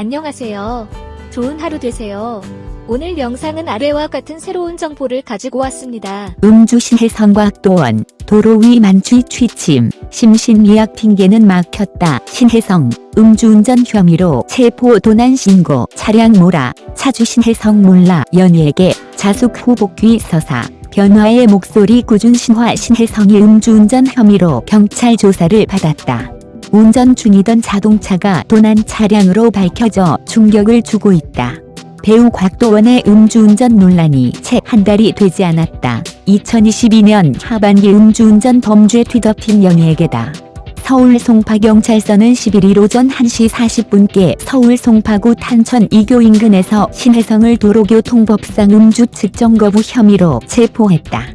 안녕하세요. 좋은 하루 되세요. 오늘 영상은 아래와 같은 새로운 정보를 가지고 왔습니다. 음주시 해성곽도원 도로 위 만취 취침 심신미약 핑계는 막혔다 신혜성 음주운전 혐의로 체포 도난 신고 차량 몰아 차주 신혜성 몰라 연예계 자숙 후 복귀 서사 변화의 목소리 꾸준 신화 신혜성이 음주운전 혐의로 경찰 조사를 받았다. 운전 중이던 자동차가 도난 차량으로 밝혀져 충격을 주고 있다. 배우 곽도원의 음주운전 논란이 채 한 달이 되지 않았다. 2022년 하반기 음주운전 범죄 뒤덮인 연예계다. 서울 송파경찰서는 11일 오전 1시 40분께 서울 송파구 탄천 2교 인근에서 신혜성을 도로교통법상 음주 측정 거부 혐의로 체포했다.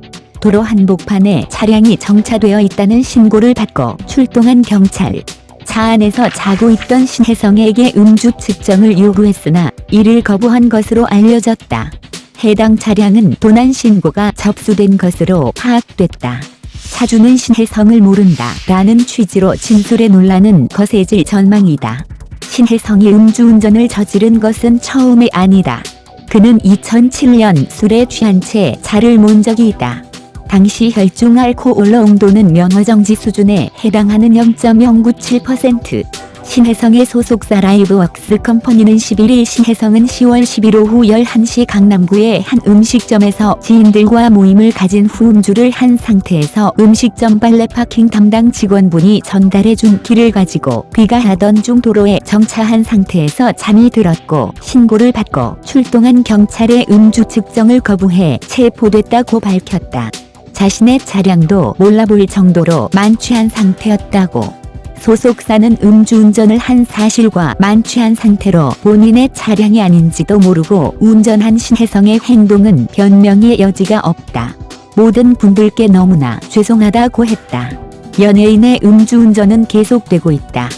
도로 한복판에 차량이 정차되어 있다는 신고를 받고 출동한 경찰. 차 안에서 자고 있던 신혜성에게 음주 측정을 요구했으나 이를 거부한 것으로 알려졌다. 해당 차량은 도난 신고가 접수된 것으로 파악됐다. 차주는 신혜성을 모른다 라는 취지로 진술의 논란은 거세질 전망이다. 신혜성이 음주운전을 저지른 것은 처음이 아니다. 그는 2007년 술에 취한 채 차를 몬 적이 있다. 당시 혈중 알코올 농도는 면허정지 수준에 해당하는 0.097%. 신혜성의 소속사 라이브웍스 컴퍼니는 11일 신혜성은 10월 10일 오후 11시 강남구의 한 음식점에서 지인들과 모임을 가진 후 음주를 한 상태에서 음식점 빨래 파킹 담당 직원분이 전달해준 길을 가지고 귀가하던 중 도로에 정차한 상태에서 잠이 들었고 신고를 받고 출동한 경찰의 음주 측정을 거부해 체포됐다고 밝혔다. 자신의 차량도 몰라볼 정도로 만취한 상태였다고. 소속사는 음주운전을 한 사실과 만취한 상태로 본인의 차량이 아닌지도 모르고 운전한 신혜성의 행동은 변명의 여지가 없다. 모든 분들께 너무나 죄송하다고 했다. 연예인의 음주운전은 계속되고 있다.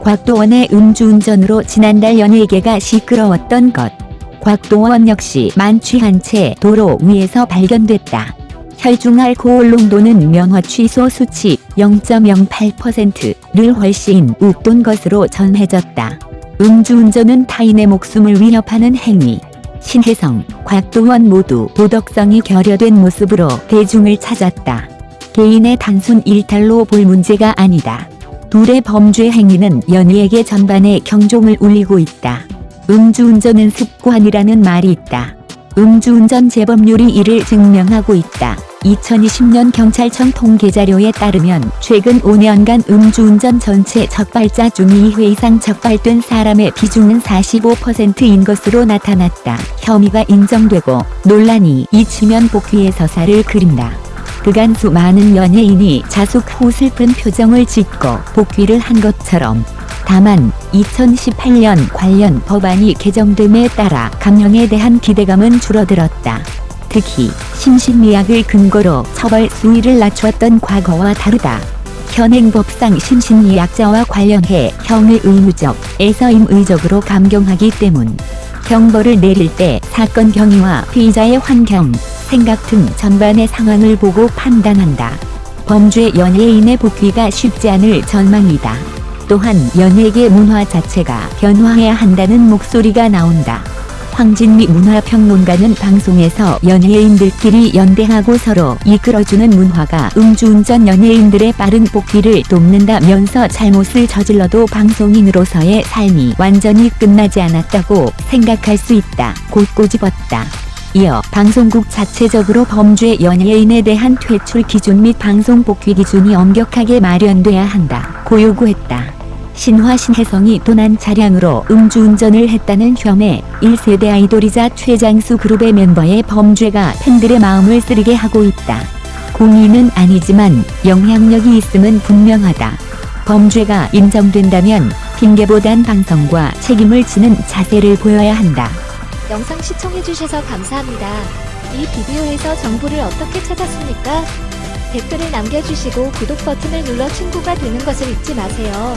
곽도원의 음주운전으로 지난달 연예계가 시끄러웠던 것. 곽도원 역시 만취한 채 도로 위에서 발견됐다. 혈중 알코올 농도는 면허 취소 수치 0.08%를 훨씬 웃돈 것으로 전해졌다. 음주운전은 타인의 목숨을 위협하는 행위. 신혜성, 곽도원 모두 도덕성이 결여된 모습으로 대중을 찾았다. 개인의 단순 일탈로 볼 문제가 아니다. 둘의 범죄 행위는 연예계 전반에 경종을 울리고 있다. 음주운전은 습관이라는 말이 있다. 음주운전 재범률이 이를 증명하고 있다. 2020년 경찰청 통계자료에 따르면 최근 5년간 음주운전 전체 적발자 중 2회 이상 적발된 사람의 비중은 45%인 것으로 나타났다. 혐의가 인정되고 논란이 이치면 복귀의 서사를 그린다. 그간 수많은 연예인이 자숙 후 슬픈 표정을 짓고 복귀를 한 것처럼 다만 2018년 관련 법안이 개정됨에 따라 강령에 대한 기대감은 줄어들었다. 특히 심신미약을 근거로 처벌 수위를 낮췄던 과거와 다르다. 현행 법상 심신미약자와 관련해 형을 의무적, 에서 임의적으로 감경하기 때문 형벌을 내릴 때 사건 경위와 피의자의 환경, 생각 등 전반의 상황을 보고 판단한다. 범죄 연예인의 복귀가 쉽지 않을 전망이다. 또한 연예계 문화 자체가 변화해야 한다는 목소리가 나온다. 황진미 문화평론가는 방송에서 연예인들끼리 연대하고 서로 이끌어주는 문화가 음주운전 연예인들의 빠른 복귀를 돕는다면서 잘못을 저질러도 방송인으로서의 삶이 완전히 끝나지 않았다고 생각할 수 있다. 곧 꼬집었다. 이어 방송국 자체적으로 범죄 연예인에 대한 퇴출 기준 및 방송 복귀 기준이 엄격하게 마련돼야 한다. 고 요구했다. 신화 신혜성이 도난 차량으로 음주운전을 했다는 혐의 1세대 아이돌이자 최장수 그룹의 멤버의 범죄가 팬들의 마음을 쓰리게 하고 있다. 공인은 아니지만 영향력이 있음은 분명하다. 범죄가 인정된다면 핑계보단 방송과 책임을 지는 자세를 보여야 한다. 영상 시청해주셔서 감사합니다. 이 비디오에서 정보를 어떻게 찾았습니까? 댓글을 남겨주시고 구독 버튼을 눌러 친구가 되는 것을 잊지 마세요.